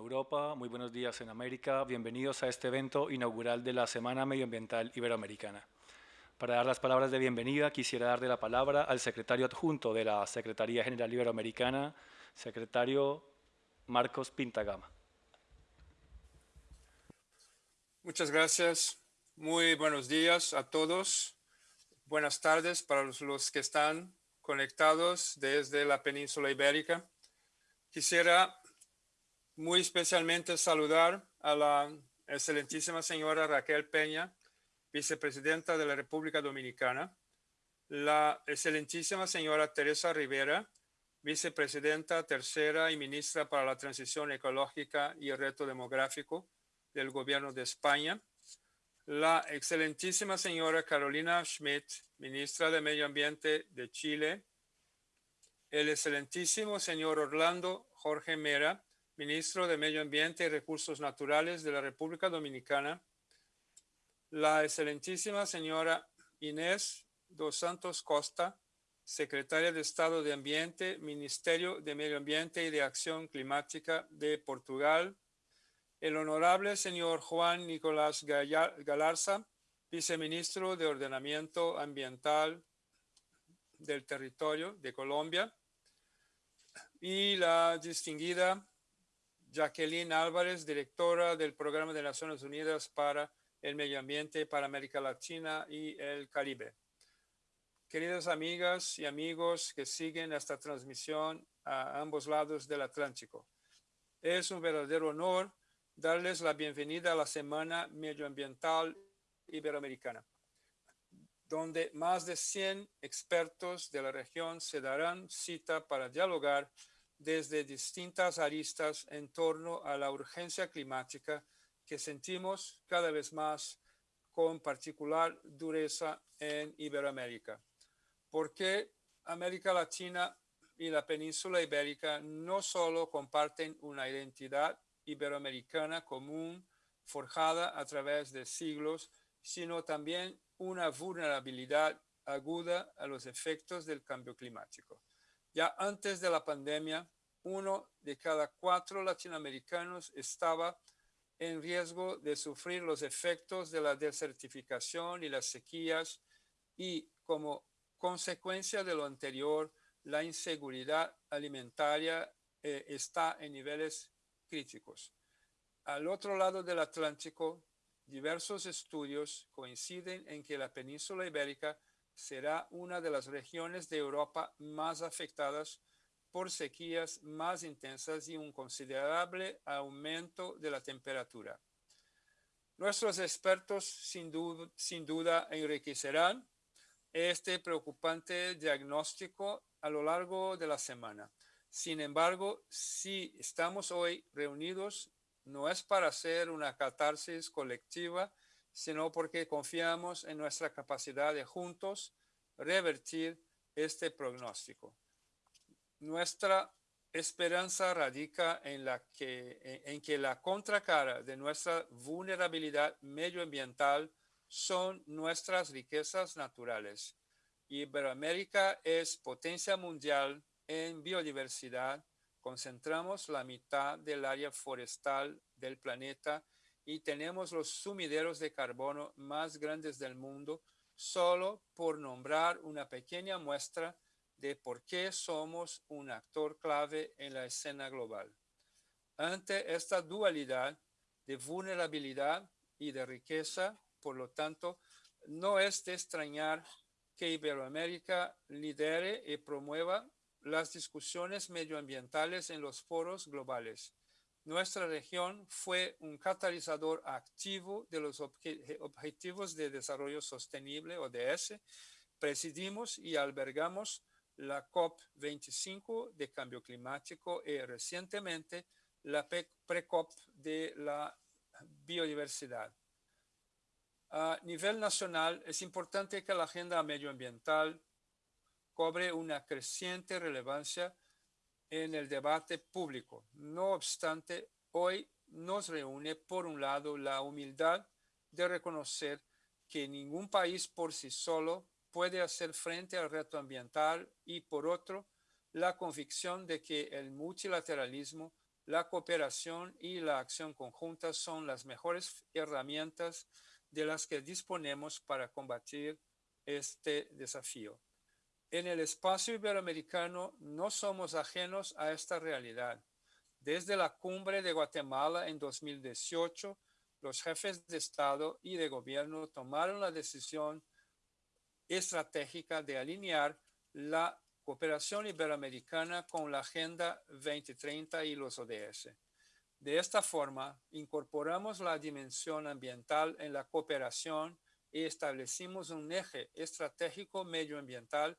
Europa, muy buenos días en América, bienvenidos a este evento inaugural de la Semana Medioambiental Iberoamericana. Para dar las palabras de bienvenida, quisiera darle la palabra al secretario adjunto de la Secretaría General Iberoamericana, secretario Marcos Pintagama. Muchas gracias. Muy buenos días a todos. Buenas tardes para los que están conectados desde la península ibérica. Quisiera muy especialmente saludar a la excelentísima señora Raquel Peña, vicepresidenta de la República Dominicana, la excelentísima señora Teresa Rivera, vicepresidenta tercera y ministra para la transición ecológica y el reto demográfico del gobierno de España, la excelentísima señora Carolina Schmidt, ministra de Medio Ambiente de Chile, el excelentísimo señor Orlando Jorge Mera, ministro de Medio Ambiente y Recursos Naturales de la República Dominicana, la excelentísima señora Inés dos Santos Costa, secretaria de Estado de Ambiente, Ministerio de Medio Ambiente y de Acción Climática de Portugal, el honorable señor Juan Nicolás Galarza, viceministro de Ordenamiento Ambiental del Territorio de Colombia, y la distinguida Jacqueline Álvarez, directora del Programa de Naciones Unidas para el Medio Ambiente para América Latina y el Caribe. Queridas amigas y amigos que siguen esta transmisión a ambos lados del Atlántico, es un verdadero honor darles la bienvenida a la Semana Medioambiental Iberoamericana, donde más de 100 expertos de la región se darán cita para dialogar desde distintas aristas en torno a la urgencia climática que sentimos cada vez más con particular dureza en Iberoamérica. Porque América Latina y la península ibérica no solo comparten una identidad iberoamericana común forjada a través de siglos, sino también una vulnerabilidad aguda a los efectos del cambio climático. Ya antes de la pandemia, uno de cada cuatro latinoamericanos estaba en riesgo de sufrir los efectos de la desertificación y las sequías y como consecuencia de lo anterior, la inseguridad alimentaria eh, está en niveles críticos. Al otro lado del Atlántico, diversos estudios coinciden en que la península ibérica será una de las regiones de Europa más afectadas por sequías más intensas y un considerable aumento de la temperatura. Nuestros expertos sin duda, enriquecerán este preocupante diagnóstico a lo largo de la semana. Sin embargo, si estamos hoy reunidos, no es para hacer una catarsis colectiva, sino porque confiamos en nuestra capacidad de juntos revertir este pronóstico. Nuestra esperanza radica en, la que, en que la contracara de nuestra vulnerabilidad medioambiental son nuestras riquezas naturales. Iberoamérica es potencia mundial en biodiversidad. Concentramos la mitad del área forestal del planeta y tenemos los sumideros de carbono más grandes del mundo, solo por nombrar una pequeña muestra de por qué somos un actor clave en la escena global. Ante esta dualidad de vulnerabilidad y de riqueza, por lo tanto, no es de extrañar que Iberoamérica lidere y promueva las discusiones medioambientales en los foros globales. Nuestra región fue un catalizador activo de los Objetivos de Desarrollo Sostenible, ODS. Presidimos y albergamos la COP25 de cambio climático y recientemente la pre-COP de la biodiversidad. A nivel nacional, es importante que la agenda medioambiental cobre una creciente relevancia en el debate público. No obstante, hoy nos reúne, por un lado, la humildad de reconocer que ningún país por sí solo puede hacer frente al reto ambiental y, por otro, la convicción de que el multilateralismo, la cooperación y la acción conjunta son las mejores herramientas de las que disponemos para combatir este desafío. En el espacio iberoamericano no somos ajenos a esta realidad. Desde la cumbre de Guatemala en 2018, los jefes de Estado y de gobierno tomaron la decisión estratégica de alinear la cooperación iberoamericana con la Agenda 2030 y los ODS. De esta forma, incorporamos la dimensión ambiental en la cooperación y establecimos un eje estratégico medioambiental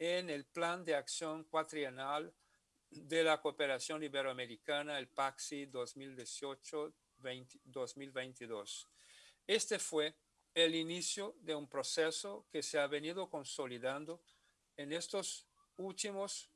en el Plan de Acción Cuatrienal de la Cooperación Iberoamericana, el PAXI 2018-2022. Este fue el inicio de un proceso que se ha venido consolidando en estos últimos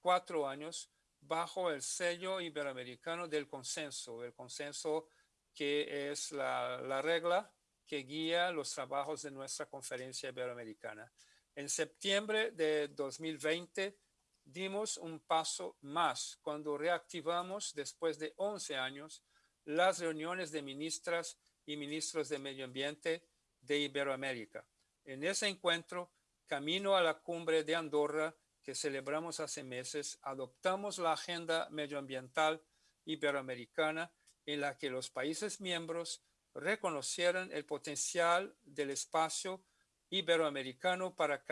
cuatro años bajo el sello iberoamericano del consenso, el consenso que es la, la regla que guía los trabajos de nuestra conferencia iberoamericana. En septiembre de 2020 dimos un paso más cuando reactivamos después de 11 años las reuniones de ministras y ministros de medio ambiente de Iberoamérica. En ese encuentro, camino a la cumbre de Andorra que celebramos hace meses, adoptamos la agenda medioambiental iberoamericana en la que los países miembros reconocieran el potencial del espacio iberoamericano para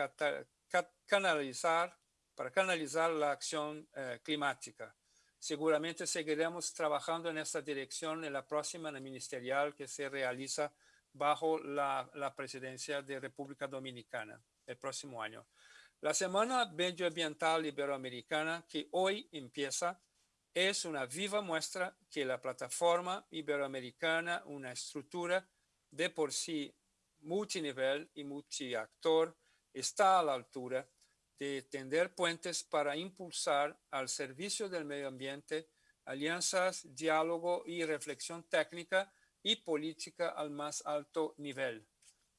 canalizar, para canalizar la acción eh, climática. Seguramente seguiremos trabajando en esta dirección en la próxima ministerial que se realiza bajo la, la presidencia de República Dominicana el próximo año. La Semana Medioambiental Iberoamericana que hoy empieza es una viva muestra que la plataforma iberoamericana, una estructura de por sí multinivel y multiactor, está a la altura de tender puentes para impulsar al servicio del medio ambiente alianzas, diálogo y reflexión técnica y política al más alto nivel.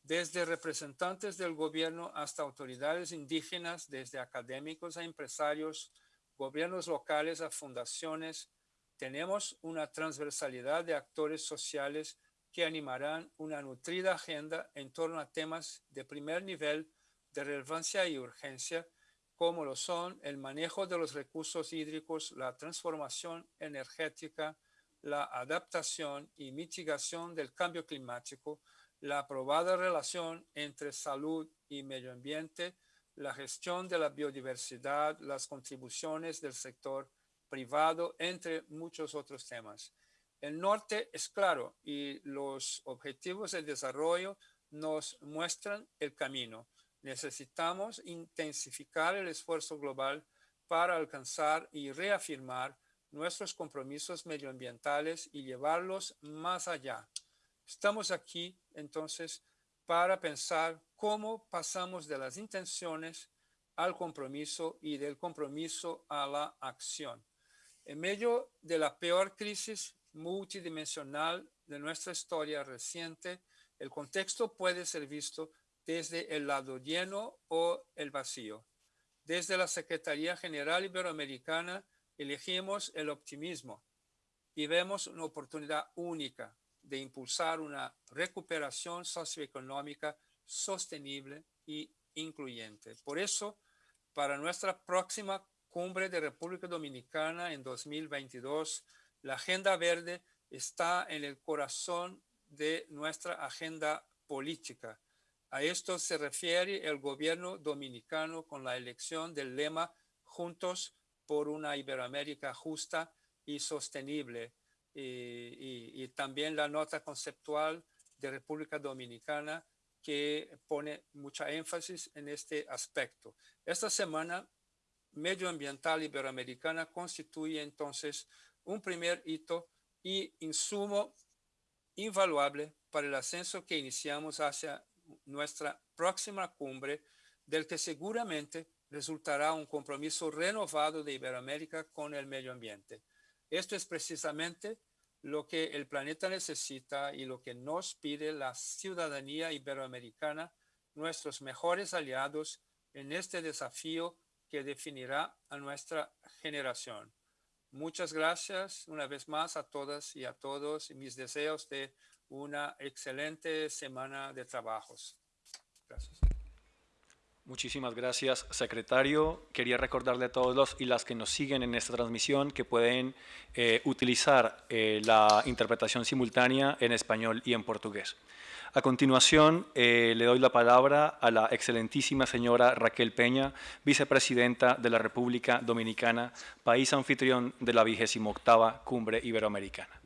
Desde representantes del gobierno hasta autoridades indígenas, desde académicos a empresarios, gobiernos locales a fundaciones, tenemos una transversalidad de actores sociales que animarán una nutrida agenda en torno a temas de primer nivel de relevancia y urgencia, como lo son el manejo de los recursos hídricos, la transformación energética, la adaptación y mitigación del cambio climático, la aprobada relación entre salud y medio ambiente, la gestión de la biodiversidad, las contribuciones del sector privado, entre muchos otros temas. El norte es claro y los objetivos de desarrollo nos muestran el camino. Necesitamos intensificar el esfuerzo global para alcanzar y reafirmar nuestros compromisos medioambientales y llevarlos más allá. Estamos aquí entonces para pensar cómo pasamos de las intenciones al compromiso y del compromiso a la acción. En medio de la peor crisis multidimensional de nuestra historia reciente, el contexto puede ser visto desde el lado lleno o el vacío. Desde la Secretaría General Iberoamericana elegimos el optimismo y vemos una oportunidad única de impulsar una recuperación socioeconómica sostenible y incluyente. Por eso, para nuestra próxima cumbre de República Dominicana en 2022, la Agenda Verde está en el corazón de nuestra agenda política. A esto se refiere el gobierno dominicano con la elección del lema Juntos por una Iberoamérica justa y sostenible, y, también la nota conceptual de República Dominicana que pone mucha énfasis en este aspecto. Esta semana medioambiental iberoamericana constituye entonces un primer hito y insumo invaluable para el ascenso que iniciamos hacia nuestra próxima cumbre, del que seguramente resultará un compromiso renovado de Iberoamérica con el medio ambiente. Esto es precisamente lo que el planeta necesita y lo que nos pide la ciudadanía iberoamericana, nuestros mejores aliados en este desafío que definirá a nuestra generación. Muchas gracias una vez más a todas y a todos y mis deseos de una excelente semana de trabajos. Gracias. Muchísimas gracias, secretario. Quería recordarle a todos los y las que nos siguen en esta transmisión que pueden eh, utilizar eh, la interpretación simultánea en español y en portugués. A continuación, eh, le doy la palabra a la excelentísima señora Raquel Peña, vicepresidenta de la República Dominicana, país anfitrión de la 28 Cumbre Iberoamericana.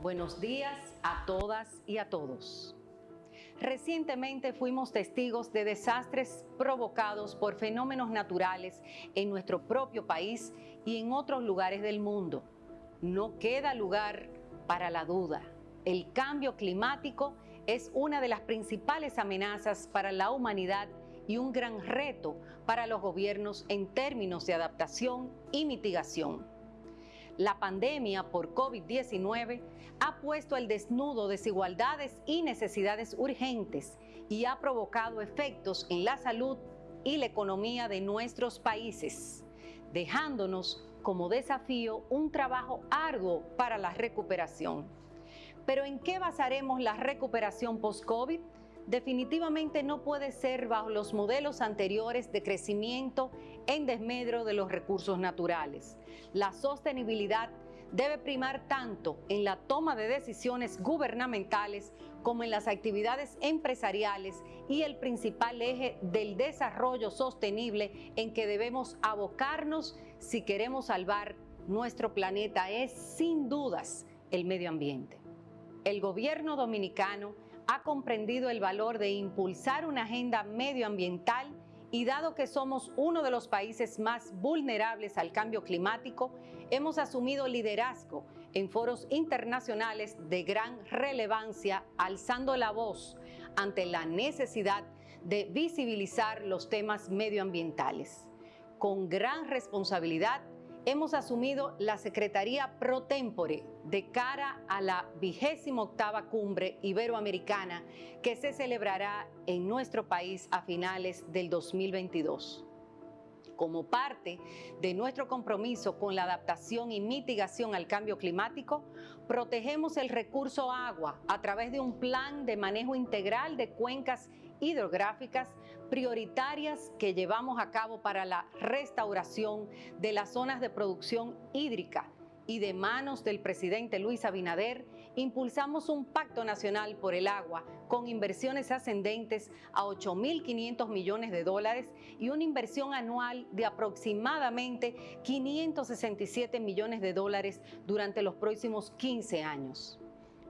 Buenos días a todas y a todos. Recientemente fuimos testigos de desastres provocados por fenómenos naturales en nuestro propio país y en otros lugares del mundo. No queda lugar para la duda el cambio climático es una de las principales amenazas para la humanidad y un gran reto para los gobiernos en términos de adaptación y mitigación. La pandemia por COVID-19 ha puesto al desnudo desigualdades y necesidades urgentes y ha provocado efectos en la salud y la economía de nuestros países, dejándonos como desafío un trabajo arduo para la recuperación. Pero ¿en qué basaremos la recuperación post-COVID? Definitivamente no puede ser bajo los modelos anteriores de crecimiento en desmedro de los recursos naturales. La sostenibilidad debe primar tanto en la toma de decisiones gubernamentales como en las actividades empresariales y el principal eje del desarrollo sostenible en que debemos abocarnos si queremos salvar nuestro planeta es sin dudas el medio ambiente el gobierno dominicano ha comprendido el valor de impulsar una agenda medioambiental y dado que somos uno de los países más vulnerables al cambio climático, hemos asumido liderazgo en foros internacionales de gran relevancia, alzando la voz ante la necesidad de visibilizar los temas medioambientales. Con gran responsabilidad hemos asumido la Secretaría Pro Tempore de cara a la vigésima octava cumbre iberoamericana que se celebrará en nuestro país a finales del 2022 como parte de nuestro compromiso con la adaptación y mitigación al cambio climático, protegemos el recurso agua a través de un plan de manejo integral de cuencas hidrográficas prioritarias que llevamos a cabo para la restauración de las zonas de producción hídrica y de manos del presidente Luis Abinader, impulsamos un pacto nacional por el agua con inversiones ascendentes a 8.500 millones de dólares y una inversión anual de aproximadamente 567 millones de dólares durante los próximos 15 años.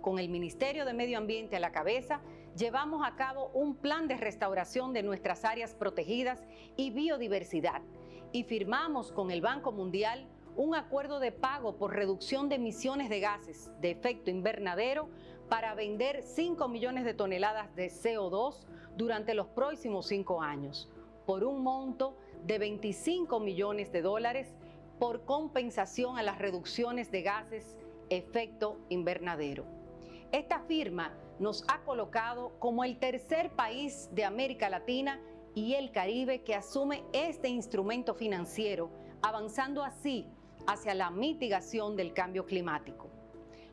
Con el Ministerio de Medio Ambiente a la cabeza, llevamos a cabo un plan de restauración de nuestras áreas protegidas y biodiversidad y firmamos con el Banco Mundial un acuerdo de pago por reducción de emisiones de gases de efecto invernadero para vender 5 millones de toneladas de CO2 durante los próximos cinco años, por un monto de 25 millones de dólares por compensación a las reducciones de gases efecto invernadero. Esta firma nos ha colocado como el tercer país de América Latina y el Caribe que asume este instrumento financiero, avanzando así hacia la mitigación del cambio climático.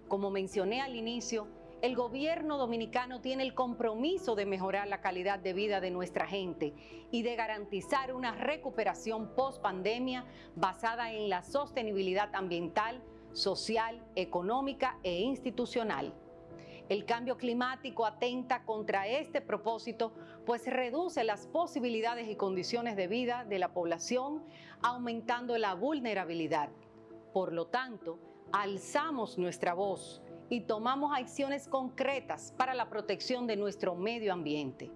Como mencioné al inicio, el gobierno dominicano tiene el compromiso de mejorar la calidad de vida de nuestra gente y de garantizar una recuperación post pandemia basada en la sostenibilidad ambiental, social, económica e institucional. El cambio climático atenta contra este propósito, pues reduce las posibilidades y condiciones de vida de la población, aumentando la vulnerabilidad. Por lo tanto, alzamos nuestra voz y tomamos acciones concretas para la protección de nuestro medio ambiente.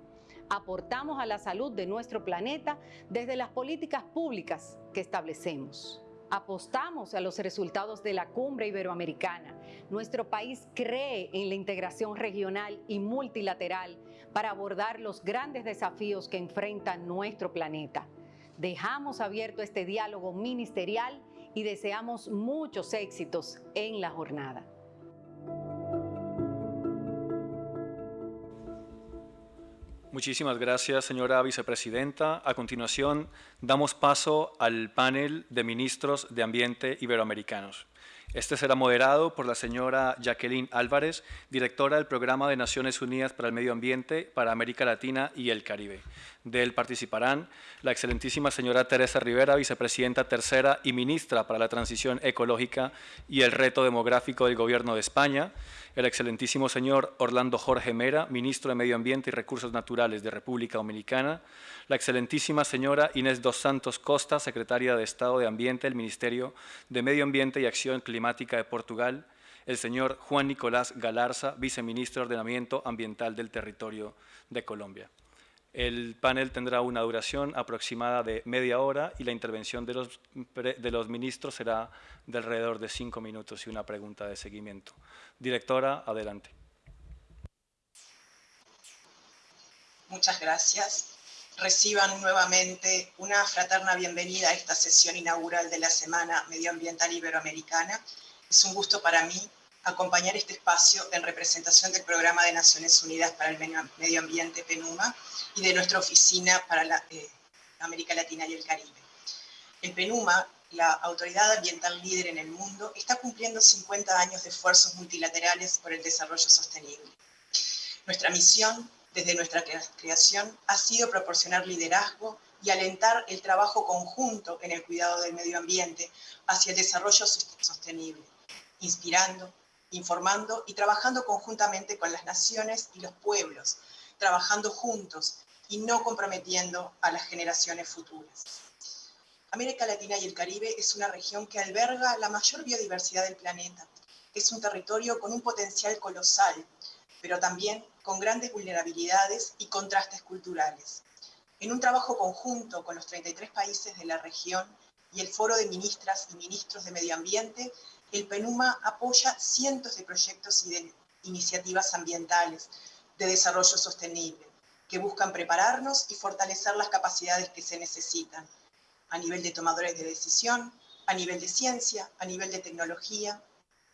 Aportamos a la salud de nuestro planeta desde las políticas públicas que establecemos. Apostamos a los resultados de la cumbre iberoamericana. Nuestro país cree en la integración regional y multilateral para abordar los grandes desafíos que enfrenta nuestro planeta. Dejamos abierto este diálogo ministerial y deseamos muchos éxitos en la jornada. Muchísimas gracias, señora vicepresidenta. A continuación, damos paso al panel de ministros de Ambiente iberoamericanos. Este será moderado por la señora Jacqueline Álvarez, directora del Programa de Naciones Unidas para el Medio Ambiente para América Latina y el Caribe. De él participarán la excelentísima señora Teresa Rivera, vicepresidenta tercera y ministra para la Transición Ecológica y el Reto Demográfico del Gobierno de España, el excelentísimo señor Orlando Jorge Mera, ministro de Medio Ambiente y Recursos Naturales de República Dominicana, la excelentísima señora Inés dos Santos Costa, secretaria de Estado de Ambiente del Ministerio de Medio Ambiente y Acción Climática de Portugal, el señor Juan Nicolás Galarza, viceministro de Ordenamiento Ambiental del Territorio de Colombia. El panel tendrá una duración aproximada de media hora y la intervención de los, de los ministros será de alrededor de cinco minutos y una pregunta de seguimiento. Directora, adelante. Muchas gracias. Reciban nuevamente una fraterna bienvenida a esta sesión inaugural de la Semana Medioambiental Iberoamericana. Es un gusto para mí acompañar este espacio en representación del Programa de Naciones Unidas para el Medio Ambiente, PENUMA, y de nuestra Oficina para la, eh, América Latina y el Caribe. El PENUMA, la autoridad ambiental líder en el mundo, está cumpliendo 50 años de esfuerzos multilaterales por el desarrollo sostenible. Nuestra misión, desde nuestra creación, ha sido proporcionar liderazgo y alentar el trabajo conjunto en el cuidado del medio ambiente hacia el desarrollo sostenible, inspirando, informando y trabajando conjuntamente con las naciones y los pueblos, trabajando juntos y no comprometiendo a las generaciones futuras. América Latina y el Caribe es una región que alberga la mayor biodiversidad del planeta. Es un territorio con un potencial colosal, pero también con grandes vulnerabilidades y contrastes culturales. En un trabajo conjunto con los 33 países de la región y el Foro de Ministras y Ministros de Medio Ambiente, el PENUMA apoya cientos de proyectos y de iniciativas ambientales de desarrollo sostenible, que buscan prepararnos y fortalecer las capacidades que se necesitan a nivel de tomadores de decisión, a nivel de ciencia, a nivel de tecnología,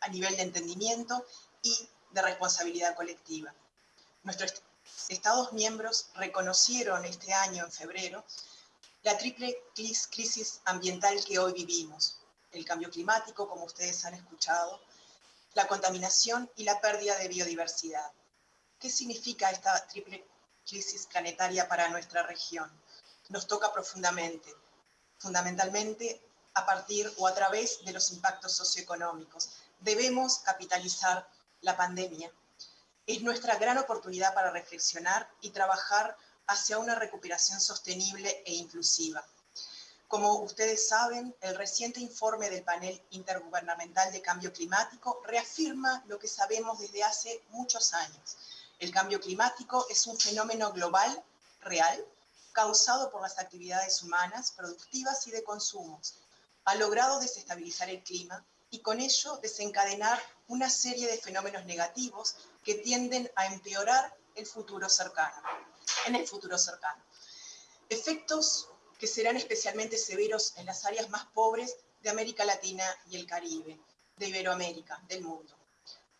a nivel de entendimiento y de responsabilidad colectiva. Nuestros Estados miembros reconocieron este año, en febrero, la triple crisis ambiental que hoy vivimos, el cambio climático, como ustedes han escuchado, la contaminación y la pérdida de biodiversidad. ¿Qué significa esta triple crisis planetaria para nuestra región? Nos toca profundamente, fundamentalmente a partir o a través de los impactos socioeconómicos. Debemos capitalizar la pandemia. Es nuestra gran oportunidad para reflexionar y trabajar hacia una recuperación sostenible e inclusiva. Como ustedes saben, el reciente informe del panel intergubernamental de cambio climático reafirma lo que sabemos desde hace muchos años. El cambio climático es un fenómeno global, real, causado por las actividades humanas, productivas y de consumos. Ha logrado desestabilizar el clima y con ello desencadenar una serie de fenómenos negativos que tienden a empeorar el futuro cercano, en el futuro cercano. Efectos que serán especialmente severos en las áreas más pobres de América Latina y el Caribe, de Iberoamérica, del mundo.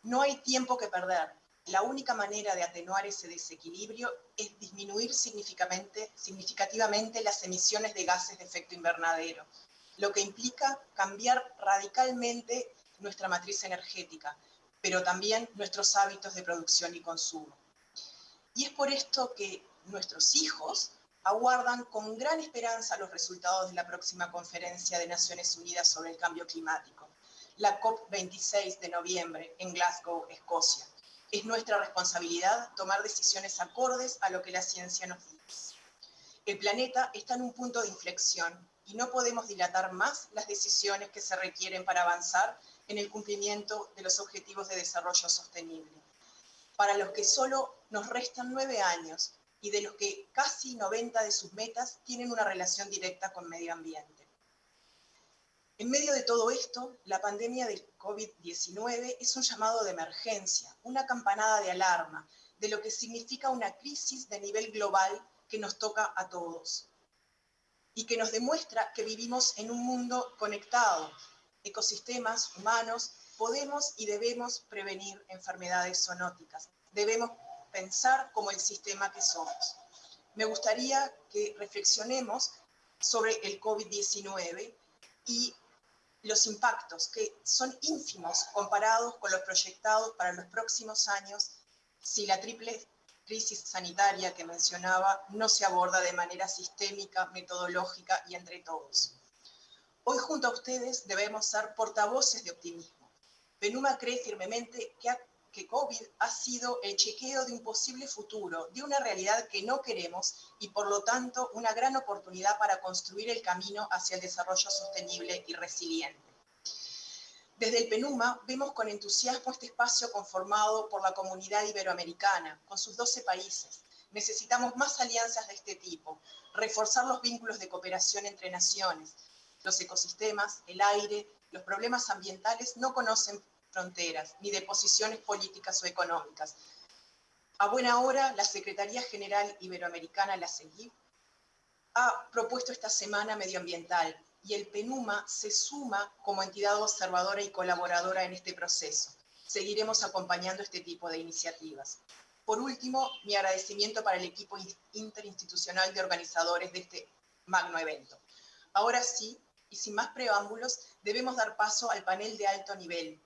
No hay tiempo que perder. La única manera de atenuar ese desequilibrio es disminuir significativamente las emisiones de gases de efecto invernadero, lo que implica cambiar radicalmente nuestra matriz energética, pero también nuestros hábitos de producción y consumo. Y es por esto que nuestros hijos aguardan con gran esperanza los resultados de la próxima conferencia de Naciones Unidas sobre el cambio climático, la COP26 de noviembre en Glasgow, Escocia. Es nuestra responsabilidad tomar decisiones acordes a lo que la ciencia nos dice. El planeta está en un punto de inflexión y no podemos dilatar más las decisiones que se requieren para avanzar en el cumplimiento de los objetivos de desarrollo sostenible. Para los que solo nos restan nueve años y de los que casi 90 de sus metas tienen una relación directa con medio ambiente. En medio de todo esto, la pandemia del COVID-19 es un llamado de emergencia, una campanada de alarma de lo que significa una crisis de nivel global que nos toca a todos y que nos demuestra que vivimos en un mundo conectado, ecosistemas humanos, podemos y debemos prevenir enfermedades zoonóticas. Debemos pensar como el sistema que somos. me gustaría que reflexionemos sobre el COVID-19 y los impactos que son ínfimos comparados con los proyectados para los próximos años si la triple crisis sanitaria que mencionaba no se aborda de manera sistémica, metodológica y entre todos. Hoy junto a ustedes debemos ser portavoces de optimismo. Penuma cree firmemente que, que COVID ha sido el chequeo de un posible futuro, de una realidad que no queremos y por lo tanto una gran oportunidad para construir el camino hacia el desarrollo sostenible y resiliente. Desde el PENUMA vemos con entusiasmo este espacio conformado por la comunidad iberoamericana, con sus 12 países. Necesitamos más alianzas de este tipo, reforzar los vínculos de cooperación entre naciones, los ecosistemas, el aire, los problemas ambientales no conocen fronteras ni de posiciones políticas o económicas. A buena hora, la Secretaría General Iberoamericana, la CEGIP, ha propuesto esta semana medioambiental y el PENUMA se suma como entidad observadora y colaboradora en este proceso. Seguiremos acompañando este tipo de iniciativas. Por último, mi agradecimiento para el equipo interinstitucional de organizadores de este magno evento. Ahora sí, y sin más preámbulos, debemos dar paso al panel de alto nivel.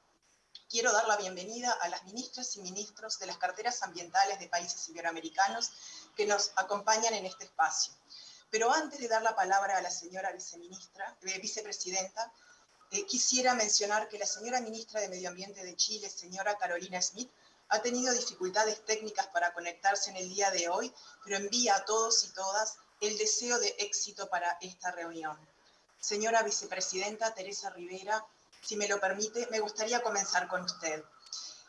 Quiero dar la bienvenida a las ministras y ministros de las carteras ambientales de países iberoamericanos que nos acompañan en este espacio. Pero antes de dar la palabra a la señora viceministra, eh, vicepresidenta, eh, quisiera mencionar que la señora ministra de Medio Ambiente de Chile, señora Carolina Smith, ha tenido dificultades técnicas para conectarse en el día de hoy, pero envía a todos y todas el deseo de éxito para esta reunión. Señora vicepresidenta Teresa Rivera, si me lo permite, me gustaría comenzar con usted.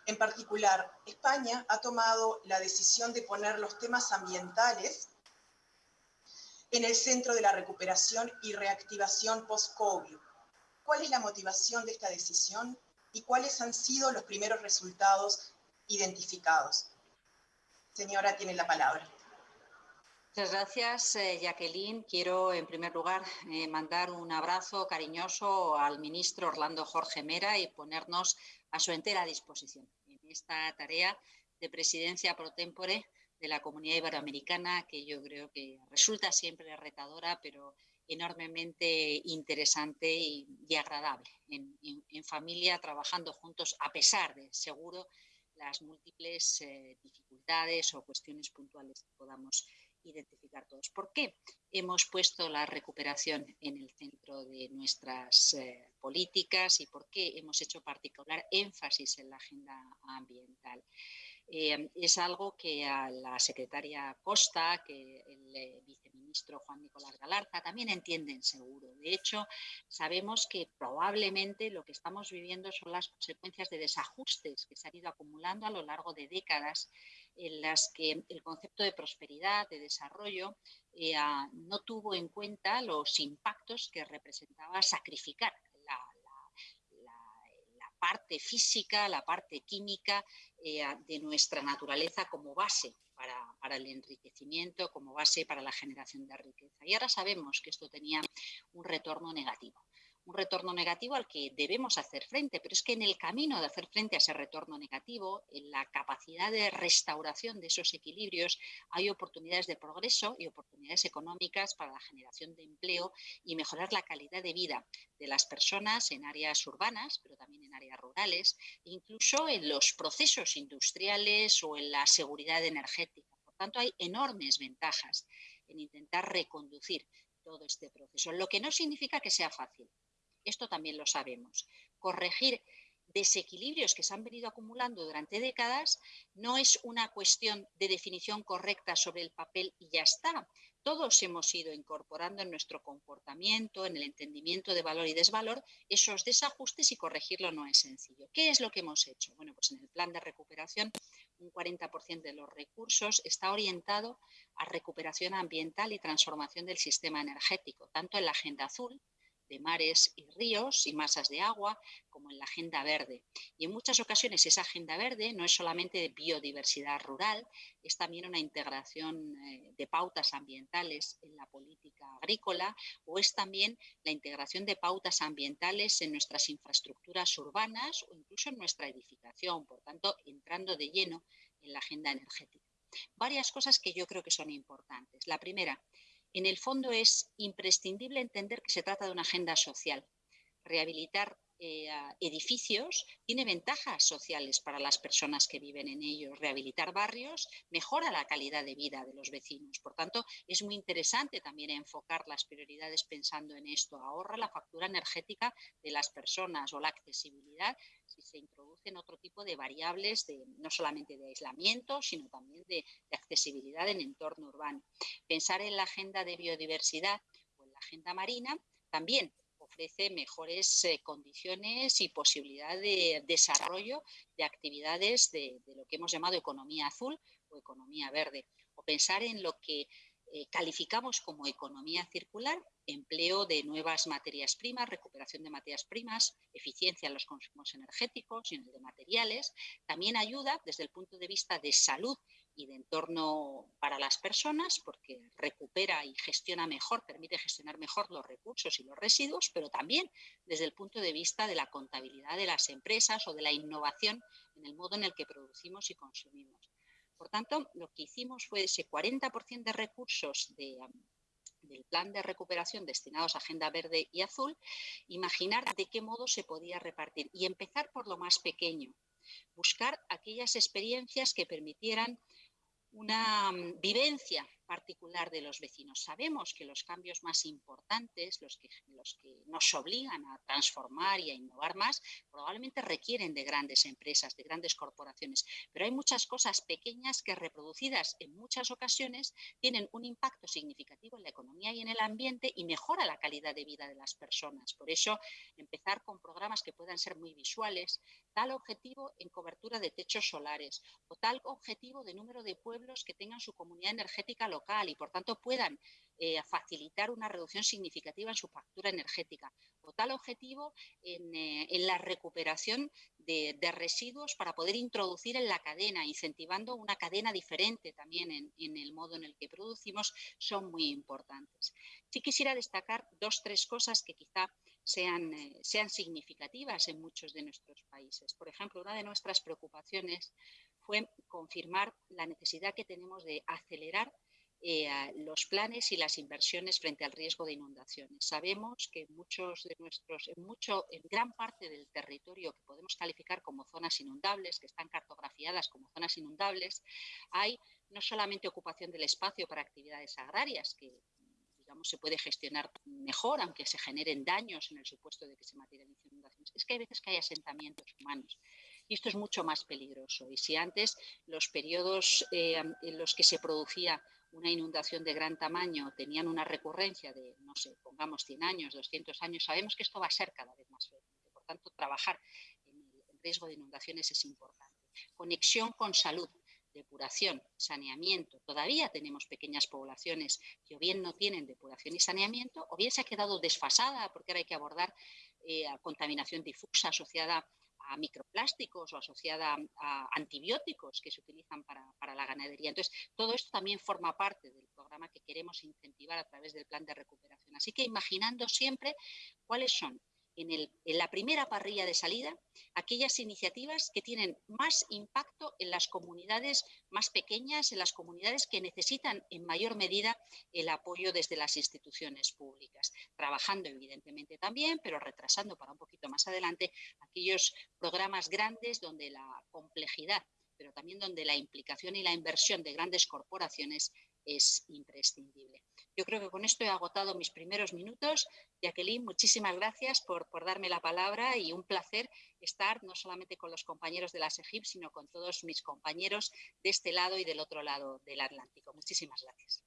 En particular, España ha tomado la decisión de poner los temas ambientales en el centro de la recuperación y reactivación post-COVID. ¿Cuál es la motivación de esta decisión y cuáles han sido los primeros resultados identificados? Señora, tiene la palabra. Muchas gracias, eh, Jacqueline. Quiero, en primer lugar, eh, mandar un abrazo cariñoso al ministro Orlando Jorge Mera y ponernos a su entera disposición en esta tarea de presidencia pro tempore de la comunidad iberoamericana, que yo creo que resulta siempre retadora, pero enormemente interesante y, agradable en, familia, trabajando juntos, a pesar de, seguro, las múltiples eh, dificultades o cuestiones puntuales que podamos identificar todos. ¿Por qué hemos puesto la recuperación en el centro de nuestras eh, políticas y por qué hemos hecho particular énfasis en la agenda ambiental? Eh, es algo que a la secretaria Costa, que el eh, viceministro Juan Nicolás Galarza también entienden seguro. De hecho, sabemos que probablemente lo que estamos viviendo son las consecuencias de desajustes que se han ido acumulando a lo largo de décadas en las que el concepto de prosperidad, de desarrollo, eh, no tuvo en cuenta los impactos que representaba sacrificar la, parte física, la parte química eh, de nuestra naturaleza como base para, el enriquecimiento, como base para la generación de riqueza. Y ahora sabemos que esto tenía un retorno negativo un retorno negativo al que debemos hacer frente, pero es que en el camino de hacer frente a ese retorno negativo, en la capacidad de restauración de esos equilibrios, hay oportunidades de progreso y oportunidades económicas para la generación de empleo y mejorar la calidad de vida de las personas en áreas urbanas, pero también en áreas rurales, incluso en los procesos industriales o en la seguridad energética. Por tanto, hay enormes ventajas en intentar reconducir todo este proceso, lo que no significa que sea fácil. Esto también lo sabemos. Corregir desequilibrios que se han venido acumulando durante décadas no es una cuestión de definición correcta sobre el papel y ya está. Todos hemos ido incorporando en nuestro comportamiento, en el entendimiento de valor y desvalor, esos desajustes y corregirlo no es sencillo. ¿Qué es lo que hemos hecho? Bueno, pues en el plan de recuperación un 40% de los recursos está orientado a recuperación ambiental y transformación del sistema energético, tanto en la agenda azul, de mares y ríos y masas de agua, como en la Agenda Verde. Y en muchas ocasiones esa Agenda Verde no es solamente de biodiversidad rural, es también una integración eh, de pautas ambientales en la política agrícola o es también la integración de pautas ambientales en nuestras infraestructuras urbanas o incluso en nuestra edificación, por tanto, entrando de lleno en la agenda energética. Varias cosas que yo creo que son importantes. La primera, en el fondo es imprescindible entender que se trata de una agenda social. Rehabilitar eh, edificios tiene ventajas sociales para las personas que viven en ellos. Rehabilitar barrios mejora la calidad de vida de los vecinos. Por tanto, es muy interesante también enfocar las prioridades pensando en esto. Ahorra la factura energética de las personas o la accesibilidad si se introducen otro tipo de variables, de, no solamente de aislamiento, sino también de, de accesibilidad en entorno urbano. Pensar en la agenda de biodiversidad o en la agenda marina también ofrece mejores eh, condiciones y posibilidad de desarrollo de actividades de, lo que hemos llamado economía azul o economía verde. O pensar en lo que eh, calificamos como economía circular, empleo de nuevas materias primas, recuperación de materias primas, eficiencia en los consumos energéticos y en el de materiales. También ayuda desde el punto de vista de salud y de entorno para las personas, porque recupera y gestiona mejor, permite gestionar mejor los recursos y los residuos, pero también desde el punto de vista de la contabilidad de las empresas o de la innovación en el modo en el que producimos y consumimos. Por tanto, lo que hicimos fue ese 40% de recursos del plan de recuperación destinados a Agenda Verde y Azul, imaginar de qué modo se podía repartir y empezar por lo más pequeño, buscar aquellas experiencias que permitieran una mm, vivencia particular de los vecinos. Sabemos que los cambios más importantes, los que, los que nos obligan a transformar y a innovar más, probablemente requieren de grandes empresas, de grandes corporaciones, pero hay muchas cosas pequeñas que reproducidas en muchas ocasiones tienen un impacto significativo en la economía y en el ambiente y mejora la calidad de vida de las personas. Por eso, empezar con programas que puedan ser muy visuales, tal objetivo en cobertura de techos solares o tal objetivo de número de pueblos que tengan su comunidad energética local y por tanto puedan eh, facilitar una reducción significativa en su factura energética o tal objetivo en, eh, la recuperación de, residuos para poder introducir en la cadena, incentivando una cadena diferente también en, en el modo en el que producimos, son muy importantes. Sí quisiera destacar dos, tres cosas que quizá sean, eh, sean significativas en muchos de nuestros países. Por ejemplo, una de nuestras preocupaciones fue confirmar la necesidad que tenemos de acelerar eh, los planes y las inversiones frente al riesgo de inundaciones. Sabemos que muchos de nuestros, en, mucho, en gran parte del territorio que podemos calificar como zonas inundables, que están cartografiadas como zonas inundables, hay no solamente ocupación del espacio para actividades agrarias, que digamos, se puede gestionar mejor, aunque se generen daños en el supuesto de que se materialicen inundaciones. Es que hay veces que hay asentamientos humanos y esto es mucho más peligroso. Y si antes los periodos eh, en los que se producía una inundación de gran tamaño tenían una recurrencia de, no sé, pongamos 100 años, 200 años, sabemos que esto va a ser cada vez más frecuente. Por tanto, trabajar en el riesgo de inundaciones es importante. Conexión con salud depuración, saneamiento, todavía tenemos pequeñas poblaciones que o bien no tienen depuración y saneamiento o bien se ha quedado desfasada porque ahora hay que abordar eh, contaminación difusa asociada a microplásticos o asociada a antibióticos que se utilizan para, para, la ganadería. Entonces, todo esto también forma parte del programa que queremos incentivar a través del plan de recuperación. Así que imaginando siempre cuáles son en, la primera parrilla de salida aquellas iniciativas que tienen más impacto en las comunidades más pequeñas, en las comunidades que necesitan en mayor medida el apoyo desde las instituciones públicas, trabajando evidentemente también, pero retrasando para un poquito más adelante aquellos programas grandes donde la complejidad pero también donde la implicación y la inversión de grandes corporaciones es imprescindible. Yo creo que con esto he agotado mis primeros minutos. Jacqueline, muchísimas gracias por, darme la palabra y un placer estar no solamente con los compañeros de la SEGIP, sino con todos mis compañeros de este lado y del otro lado del Atlántico. Muchísimas gracias.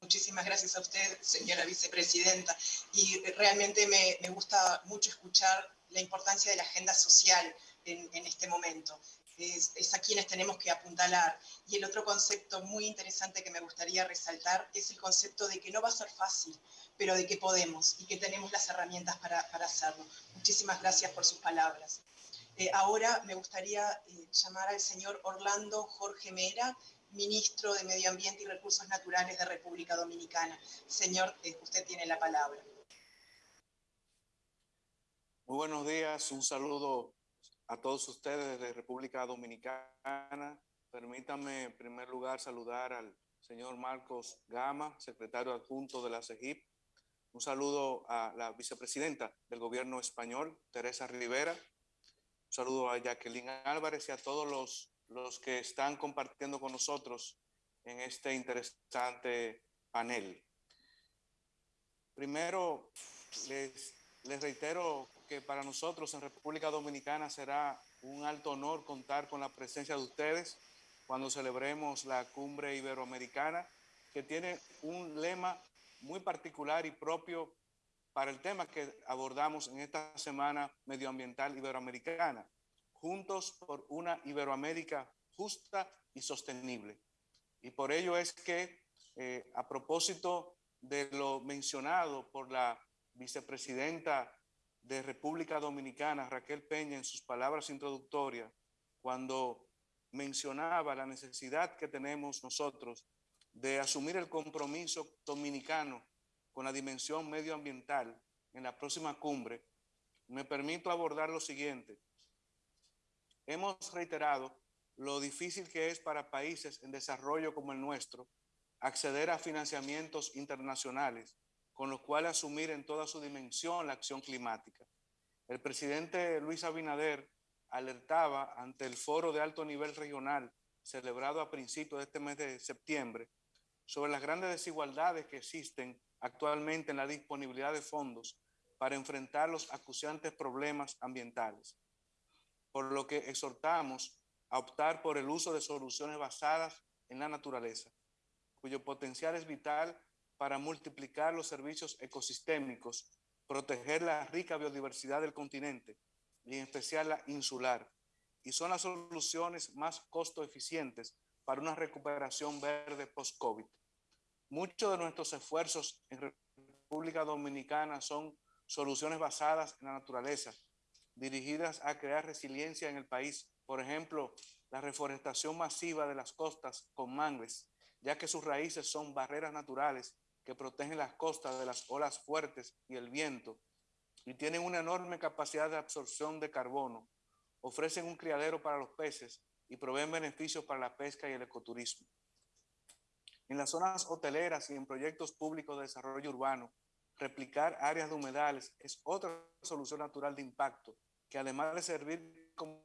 Muchísimas gracias a usted, señora vicepresidenta. Y realmente me, gusta mucho escuchar la importancia de la agenda social en este momento es, a quienes tenemos que apuntalar. Y el otro concepto muy interesante que me gustaría resaltar es el concepto de que no va a ser fácil, pero de que podemos y que tenemos las herramientas para, hacerlo. Muchísimas gracias por sus palabras. Eh, ahora me gustaría eh, llamar al señor Orlando Jorge Mera, ministro de Medio Ambiente y Recursos Naturales de República Dominicana. Señor, eh, usted tiene la palabra. Muy buenos días, un saludo a todos ustedes de República Dominicana, permítame en primer lugar saludar al señor Marcos Gama, secretario adjunto de la CEGIP. Un saludo a la vicepresidenta del gobierno español, Teresa Rivera. Un saludo a Jacqueline Álvarez y a todos los, los que están compartiendo con nosotros en este interesante panel. Primero, les, les reitero que para nosotros en República Dominicana será un alto honor contar con la presencia de ustedes cuando celebremos la cumbre iberoamericana, que tiene un lema muy particular y propio para el tema que abordamos en esta semana medioambiental iberoamericana, juntos por una Iberoamérica justa y sostenible. Y por ello es que, eh, a propósito de lo mencionado por la vicepresidenta de República Dominicana, Raquel Peña, en sus palabras introductorias, cuando mencionaba la necesidad que tenemos nosotros de asumir el compromiso dominicano con la dimensión medioambiental en la próxima cumbre, me permito abordar lo siguiente. Hemos reiterado lo difícil que es para países en desarrollo como el nuestro acceder a financiamientos internacionales, con los cuales asumir en toda su dimensión la acción climática. El presidente Luis Abinader alertaba ante el foro de alto nivel regional celebrado a principios de este mes de septiembre sobre las grandes desigualdades que existen actualmente en la disponibilidad de fondos para enfrentar los acuciantes problemas ambientales. Por lo que exhortamos a optar por el uso de soluciones basadas en la naturaleza, cuyo potencial es vital para multiplicar los servicios ecosistémicos, proteger la rica biodiversidad del continente y en especial la insular, y son las soluciones más costo eficientes para una recuperación verde post-COVID. Muchos de nuestros esfuerzos en República Dominicana son soluciones basadas en la naturaleza, dirigidas a crear resiliencia en el país. Por ejemplo, la reforestación masiva de las costas con mangles, ya que sus raíces son barreras naturales que protegen las costas de las olas fuertes y el viento y tienen una enorme capacidad de absorción de carbono, ofrecen un criadero para los peces y proveen beneficios para la pesca y el ecoturismo. En las zonas hoteleras y en proyectos públicos de desarrollo urbano, replicar áreas de humedales es otra solución natural de impacto, que además de servir como,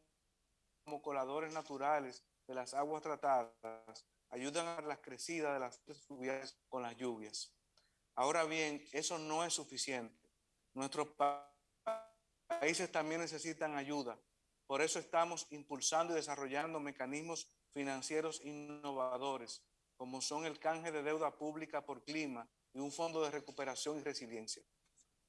coladores naturales de las aguas tratadas, ayudan a las crecidas de las fluviales con las lluvias. Ahora bien, eso no es suficiente. Nuestros países también necesitan ayuda. Por eso estamos impulsando y desarrollando mecanismos financieros innovadores, como son el canje de deuda pública por clima y un fondo de recuperación y resiliencia.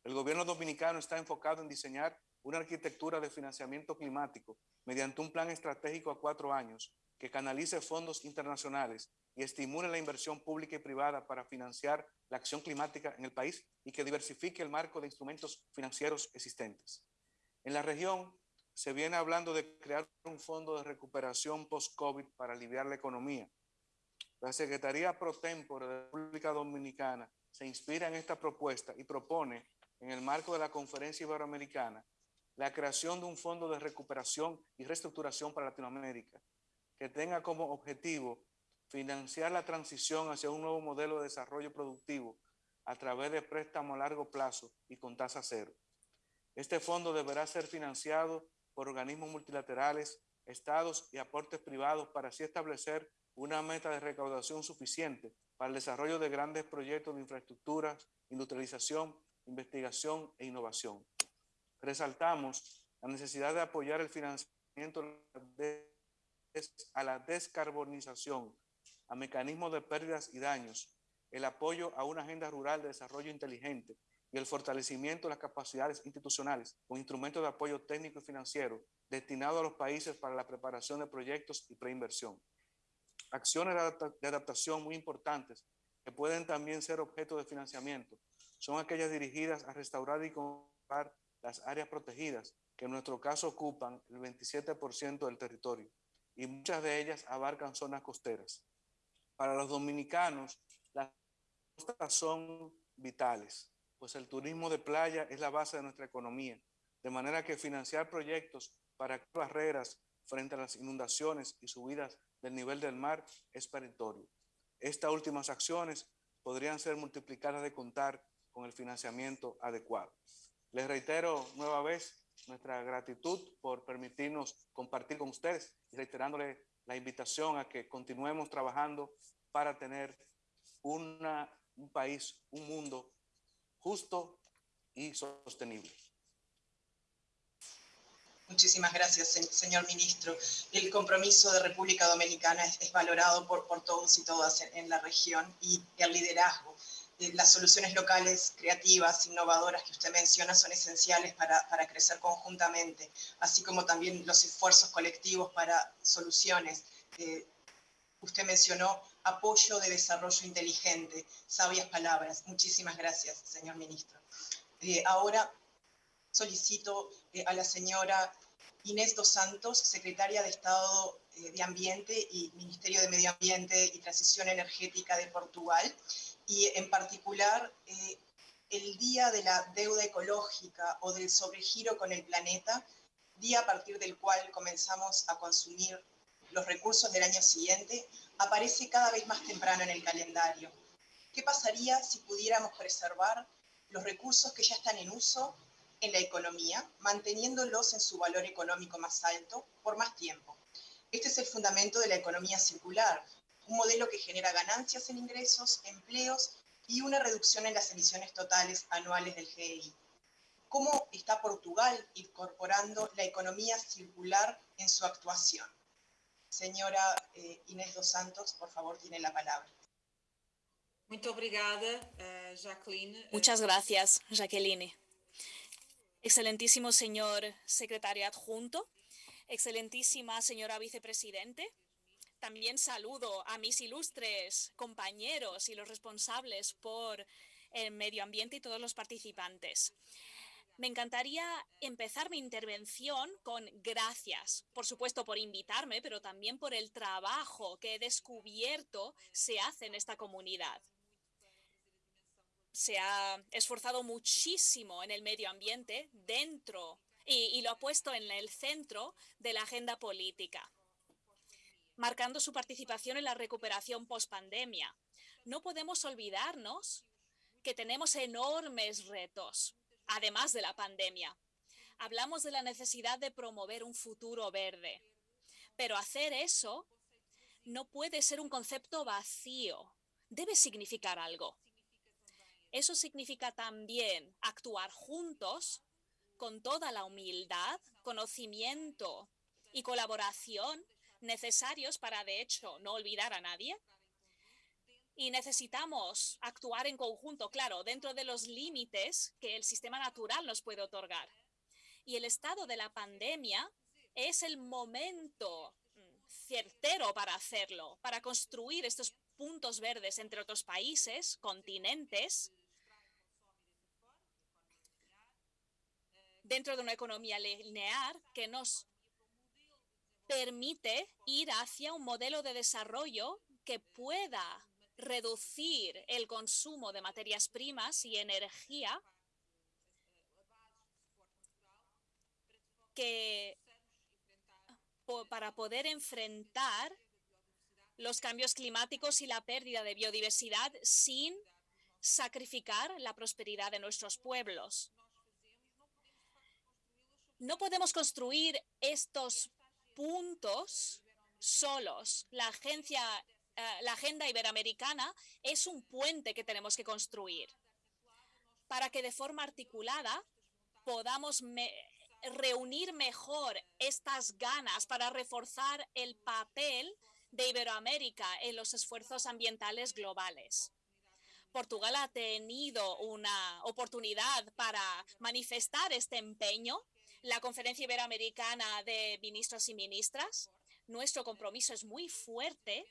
El gobierno dominicano está enfocado en diseñar una arquitectura de financiamiento climático mediante un plan estratégico a cuatro años que canalice fondos internacionales y estimule la inversión pública y privada para financiar la acción climática en el país y que diversifique el marco de instrumentos financieros existentes. En la región se viene hablando de crear un fondo de recuperación post-COVID para aliviar la economía. La Secretaría Pro Tempore de la República Dominicana se inspira en esta propuesta y propone, en el marco de la Conferencia Iberoamericana, la creación de un fondo de recuperación y reestructuración para Latinoamérica, que tenga como objetivo financiar la transición hacia un nuevo modelo de desarrollo productivo a través de préstamos a largo plazo y con tasa cero. Este fondo deberá ser financiado por organismos multilaterales, estados y aportes privados para así establecer una meta de recaudación suficiente para el desarrollo de grandes proyectos de infraestructura, industrialización, investigación e innovación. Resaltamos la necesidad de apoyar el financiamiento a la descarbonización a mecanismos de pérdidas y daños, el apoyo a una agenda rural de desarrollo inteligente y el fortalecimiento de las capacidades institucionales con instrumentos de apoyo técnico y financiero destinados a los países para la preparación de proyectos y preinversión. Acciones de adaptación muy importantes que pueden también ser objeto de financiamiento son aquellas dirigidas a restaurar y conservar las áreas protegidas que en nuestro caso ocupan el 27% del territorio y muchas de ellas abarcan zonas costeras. Para los dominicanos, las costas son vitales, pues el turismo de playa es la base de nuestra economía, de manera que financiar proyectos para barreras frente a las inundaciones y subidas del nivel del mar es peritorio. Estas últimas acciones podrían ser multiplicadas de contar con el financiamiento adecuado. Les reitero nueva vez nuestra gratitud por permitirnos compartir con ustedes y reiterándole la invitación a que continuemos trabajando para tener una, un país, un mundo justo y sostenible. Muchísimas gracias, señor ministro. El compromiso de República Dominicana es, valorado por, por, todos y todas en, la región y el liderazgo. Eh, las soluciones locales creativas, innovadoras que usted menciona son esenciales para, para crecer conjuntamente, así como también los esfuerzos colectivos para soluciones. Eh, usted mencionó apoyo de desarrollo inteligente, sabias palabras. Muchísimas gracias, señor ministro. Eh, ahora solicito a la señora Inés Dos Santos, secretaria de Estado de Ambiente y Ministerio de Medio Ambiente y Transición Energética de Portugal, y en particular eh, el Día de la Deuda Ecológica o del Sobregiro con el Planeta, día a partir del cual comenzamos a consumir los recursos del año siguiente, aparece cada vez más temprano en el calendario. ¿Qué pasaría si pudiéramos preservar los recursos que ya están en uso en la economía, manteniéndolos en su valor económico más alto por más tiempo. Este es el fundamento de la economía circular, un modelo que genera ganancias en ingresos, empleos y una reducción en las emisiones totales anuales del GDI. ¿Cómo está Portugal incorporando la economía circular en su actuación? Señora eh, Inés dos Santos, por favor, tiene la palabra. Eh, Muchas gracias, Jacqueline. Excelentísimo señor secretario adjunto, excelentísima señora vicepresidente, también saludo a mis ilustres compañeros y los responsables por el medio ambiente y todos los participantes. Me encantaría empezar mi intervención con gracias, por supuesto por invitarme, pero también por el trabajo que he descubierto se hace en esta comunidad se ha esforzado muchísimo en el medio ambiente dentro y, lo ha puesto en el centro de la agenda política, marcando su participación en la recuperación post-pandemia. No podemos olvidarnos que tenemos enormes retos, además de la pandemia. Hablamos de la necesidad de promover un futuro verde, pero hacer eso no puede ser un concepto vacío, debe significar algo. Eso significa también actuar juntos con toda la humildad, conocimiento y colaboración necesarios para, de hecho, no olvidar a nadie. Y necesitamos actuar en conjunto, claro, dentro de los límites que el sistema natural nos puede otorgar. Y el estado de la pandemia es el momento mm, certero para hacerlo, para construir estos puntos verdes entre otros países, continentes, dentro de una economía lineal que nos permite ir hacia un modelo de desarrollo que pueda reducir el consumo de materias primas y energía que para poder enfrentar los cambios climáticos y la pérdida de biodiversidad sin sacrificar la prosperidad de nuestros pueblos. No podemos construir estos puntos solos. La agencia, eh, la agenda iberoamericana es un puente que tenemos que construir para que de forma articulada podamos reunir mejor estas ganas para reforzar el papel de Iberoamérica en los esfuerzos ambientales globales. Portugal ha tenido una oportunidad para manifestar este empeño la Conferencia Iberoamericana de Ministros y Ministras. Nuestro compromiso es muy fuerte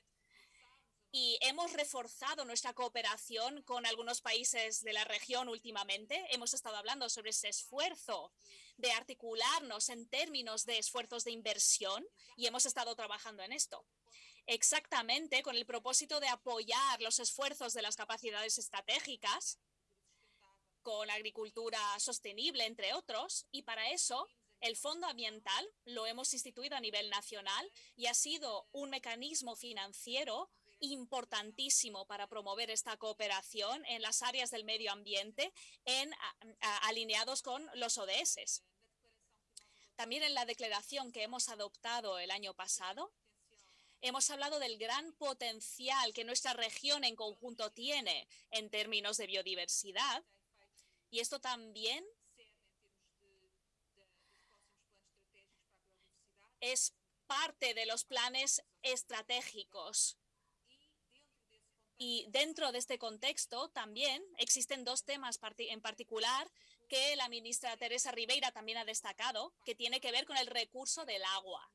y hemos reforzado nuestra cooperación con algunos países de la región últimamente. Hemos estado hablando sobre ese esfuerzo de articularnos en términos de esfuerzos de inversión y hemos estado trabajando en esto exactamente con el propósito de apoyar los esfuerzos de las capacidades estratégicas con agricultura sostenible, entre otros, y para eso El Fondo Ambiental lo hemos instituido a nivel nacional y ha sido un mecanismo financiero importantísimo para promover esta cooperación en las áreas del medio ambiente en, alineados con los ODS. También en la declaración que hemos adoptado el año pasado, hemos hablado del gran potencial que nuestra región en conjunto tiene en términos de biodiversidad. Y esto también es parte de los planes estratégicos. Y dentro de este contexto también existen dos temas en particular que la ministra Teresa Ribeira también ha destacado, que tiene que ver con el recurso del agua.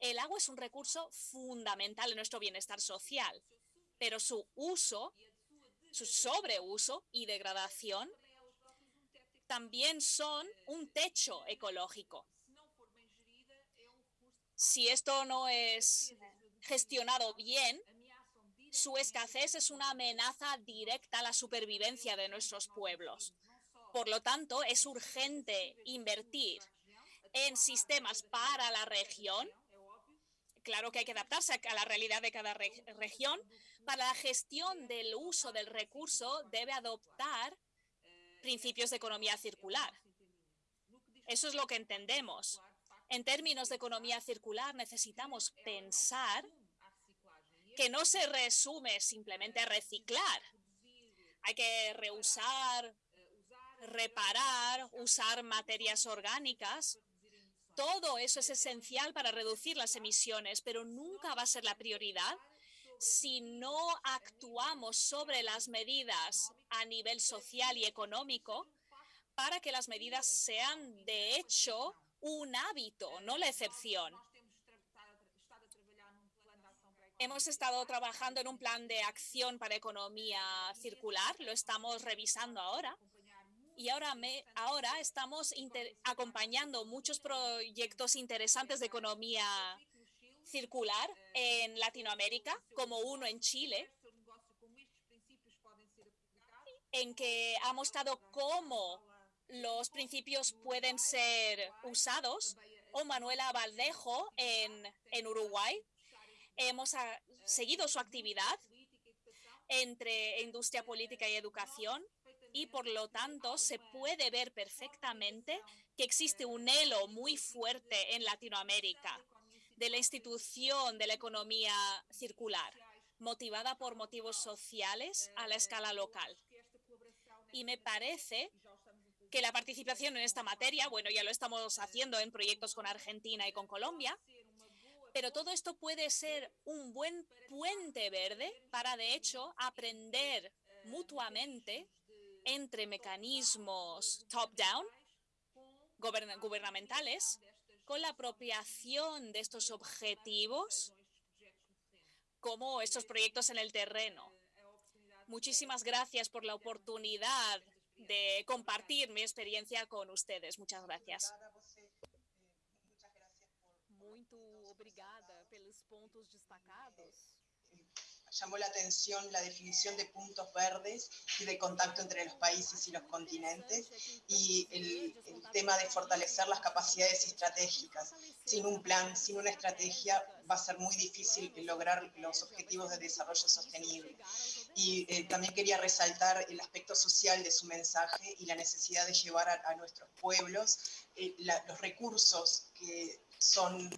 El agua es un recurso fundamental en nuestro bienestar social, pero su uso, su sobreuso y degradación también son un techo ecológico si esto no es gestionado bien, su escasez es una amenaza directa a la supervivencia de nuestros pueblos. Por lo tanto, es urgente invertir en sistemas para la región. Claro que hay que adaptarse a la realidad de cada región. Para la gestión del uso del recurso debe adoptar principios de economía circular. Eso es lo que entendemos. En términos de economía circular, necesitamos pensar que no se resume simplemente a reciclar. Hay que reusar, reparar, usar materias orgánicas. Todo eso es esencial para reducir las emisiones, pero nunca va a ser la prioridad si no actuamos sobre las medidas a nivel social y económico para que las medidas sean de hecho un hábito, no la excepción. Hemos estado trabajando en un plan de acción para economía circular, lo estamos revisando ahora. Y ahora, me, ahora estamos acompañando muchos proyectos interesantes de economía circular en Latinoamérica, como uno en Chile, en que ha mostrado cómo los principios pueden ser usados. O Manuela Valdejo en, en Uruguay. Hemos seguido su actividad entre industria política y educación y por lo tanto se puede ver perfectamente que existe un elo muy fuerte en Latinoamérica de la institución de la economía circular, motivada por motivos sociales a la escala local. Y me parece que la participación en esta materia, bueno, ya lo estamos haciendo en proyectos con Argentina y con Colombia, pero todo esto puede ser un buen puente verde para, de hecho, aprender mutuamente entre mecanismos top-down, gubernamentales, con la apropiación de estos objetivos como estos proyectos en el terreno. Muchísimas gracias por la oportunidad de compartir mi experiencia con ustedes. Muchas gracias. Muito obrigada pelos pontos destacados. Llamó la atención la definición de puntos verdes y de contacto entre los países y los continentes y el, tema de fortalecer las capacidades estratégicas. Sin un plan, sin una estrategia, va a ser muy difícil lograr los objetivos de desarrollo sostenible. Y eh, también quería resaltar el aspecto social de su mensaje y la necesidad de llevar a, nuestros pueblos eh, los recursos que son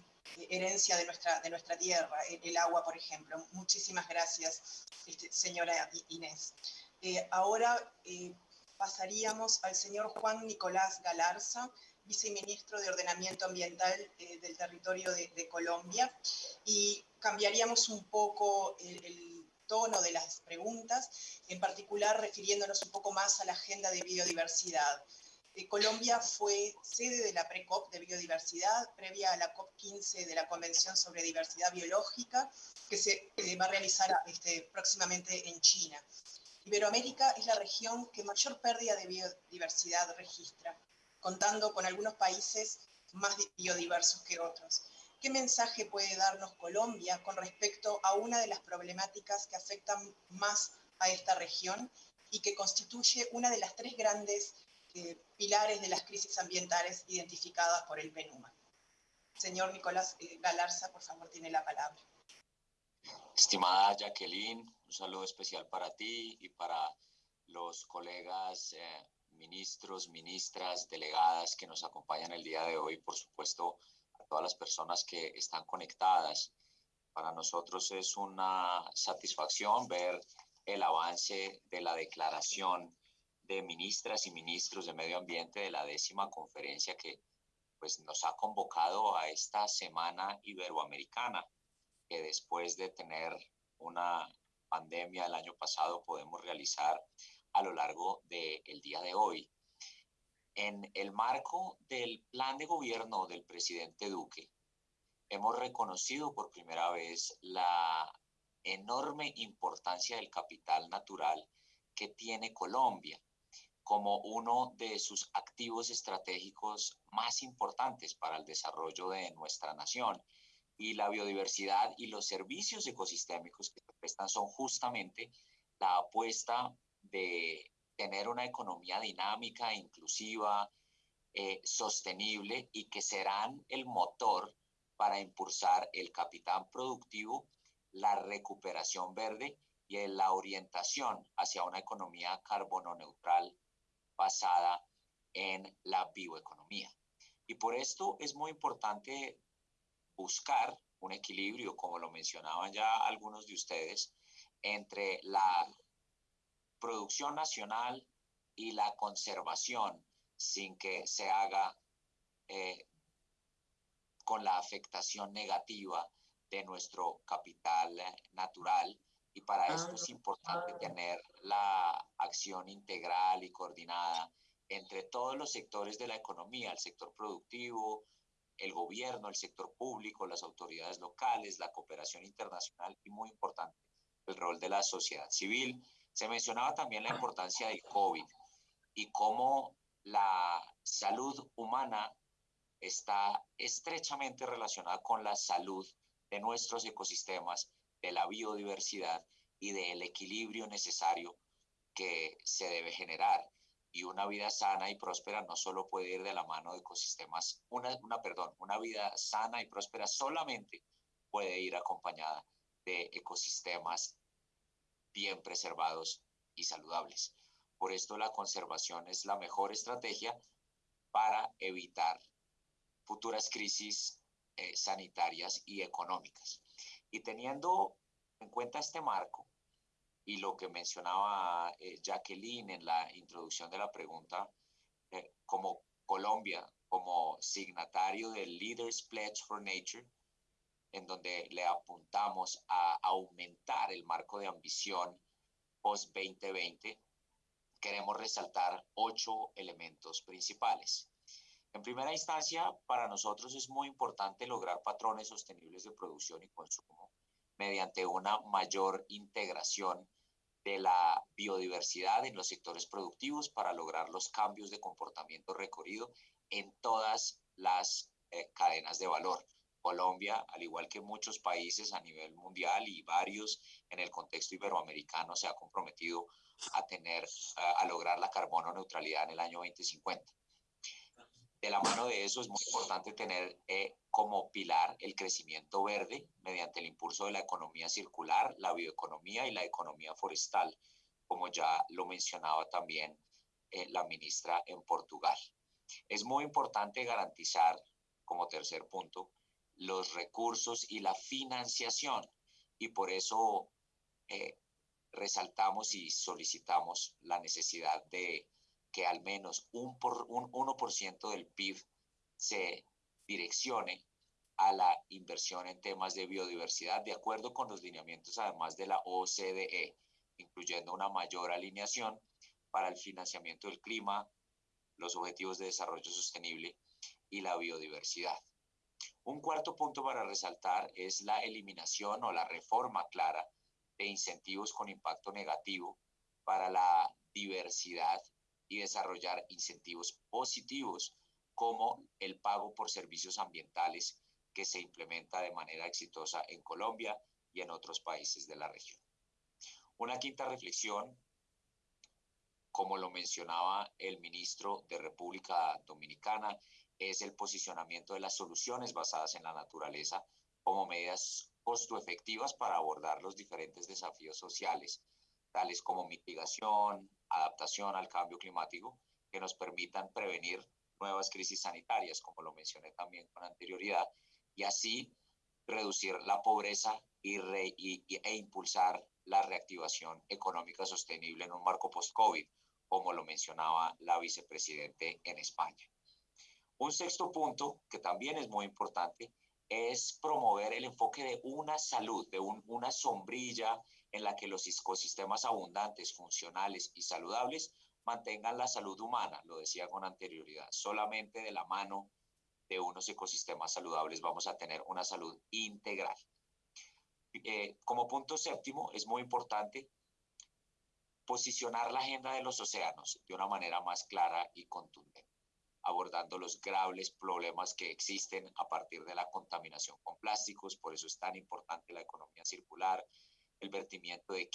herencia de nuestra, de nuestra tierra, el, agua, por ejemplo. Muchísimas gracias, este, señora Inés. Eh, ahora eh, pasaríamos al señor Juan Nicolás Galarza, viceministro de Ordenamiento Ambiental eh, del territorio de, Colombia, y cambiaríamos un poco el tono de las preguntas, en particular refiriéndonos un poco más a la agenda de biodiversidad. Colombia fue sede de la PRECOP de biodiversidad, previa a la COP15 de la Convención sobre Diversidad Biológica, que se va a realizar este, próximamente en China. Iberoamérica es la región que mayor pérdida de biodiversidad registra, contando con algunos países más biodiversos que otros. ¿Qué mensaje puede darnos Colombia con respecto a una de las problemáticas que afectan más a esta región y que constituye una de las tres grandes eh, pilares de las crisis ambientales identificadas por el PENUMA. Señor Nicolás eh, Galarza, por favor, tiene la palabra. Estimada Jacqueline, un saludo especial para ti y para los colegas eh, ministros, ministras, delegadas que nos acompañan el día de hoy, por supuesto, a todas las personas que están conectadas. Para nosotros es una satisfacción ver el avance de la declaración de ministras y ministros de medio ambiente de la décima conferencia que pues, nos ha convocado a esta semana iberoamericana, que después de tener una pandemia el año pasado podemos realizar a lo largo del día de hoy. En el marco del plan de gobierno del presidente Duque, hemos reconocido por primera vez la enorme importancia del capital natural que tiene Colombia como uno de sus activos estratégicos más importantes para el desarrollo de nuestra nación. Y la biodiversidad y los servicios ecosistémicos que se prestan son justamente la apuesta de tener una economía dinámica, inclusiva, eh, sostenible y que serán el motor para impulsar el capital productivo, la recuperación verde y la orientación hacia una economía carbono neutral basada en la bioeconomía. Y por esto es muy importante buscar un equilibrio, como lo mencionaban ya algunos de ustedes, entre la producción nacional y la conservación sin que se haga eh, con la afectación negativa de nuestro capital natural y para esto es importante tener la acción integral y coordinada entre todos los sectores de la economía, el sector productivo, el gobierno, el sector público, las autoridades locales, la cooperación internacional y muy importante, el rol de la sociedad civil. Se mencionaba también la importancia del COVID y cómo la salud humana está estrechamente relacionada con la salud de nuestros ecosistemas de la biodiversidad y del equilibrio necesario que se debe generar. Y una vida sana y próspera no solo puede ir de la mano de ecosistemas, una, una, perdón, una vida sana y próspera solamente puede ir acompañada de ecosistemas bien preservados y saludables. Por esto la conservación es la mejor estrategia para evitar futuras crisis eh, sanitarias y económicas. Y teniendo en cuenta este marco y lo que mencionaba eh, Jacqueline en la introducción de la pregunta, eh, como Colombia, como signatario del Leaders Pledge for Nature, en donde le apuntamos a aumentar el marco de ambición post 2020, queremos resaltar ocho elementos principales. En primera instancia, para nosotros es muy importante lograr patrones sostenibles de producción y consumo mediante una mayor integración de la biodiversidad en los sectores productivos para lograr los cambios de comportamiento recorrido en todas las eh, cadenas de valor. Colombia, al igual que muchos países a nivel mundial y varios en el contexto iberoamericano, se ha comprometido a tener, a lograr la carbono neutralidad en el año 2050 de la mano de eso es muy importante tener eh, como pilar el crecimiento verde mediante el impulso de la economía circular, la bioeconomía y la economía forestal, como ya lo mencionaba también eh, la ministra en Portugal. Es muy importante garantizar, como tercer punto, los recursos y la financiación y por eso eh, resaltamos y solicitamos la necesidad de que al menos un, por, un 1% del PIB se direccione a la inversión en temas de biodiversidad, de acuerdo con los lineamientos además de la OCDE, incluyendo una mayor alineación para el financiamiento del clima, los objetivos de desarrollo sostenible y la biodiversidad. Un cuarto punto para resaltar es la eliminación o la reforma clara de incentivos con impacto negativo para la diversidad y desarrollar incentivos positivos como el pago por servicios ambientales que se implementa de manera exitosa en Colombia y en otros países de la región. Una quinta reflexión como lo mencionaba el ministro de República Dominicana, es el posicionamiento de las soluciones basadas en la naturaleza como medidas costo efectivas para abordar los diferentes desafíos sociales, tales como mitigación, adaptación al cambio climático, que nos permitan prevenir nuevas crisis sanitarias, como lo mencioné también con anterioridad, y así reducir la pobreza y, e impulsar la reactivación económica sostenible en un marco post-COVID, como lo mencionaba la vicepresidente en España. Un sexto punto, que también es muy importante, es promover el enfoque de una salud, de una sombrilla en la que los ecosistemas abundantes, funcionales y saludables mantengan la salud humana, lo decía con anterioridad, solamente de la mano de unos ecosistemas saludables vamos a tener una salud integral. Eh, como punto séptimo, es muy importante posicionar la agenda de los océanos de una manera más clara y contundente, abordando los graves problemas que existen a partir de la contaminación con plásticos, por eso es tan importante la economía circular, el vertimiento de,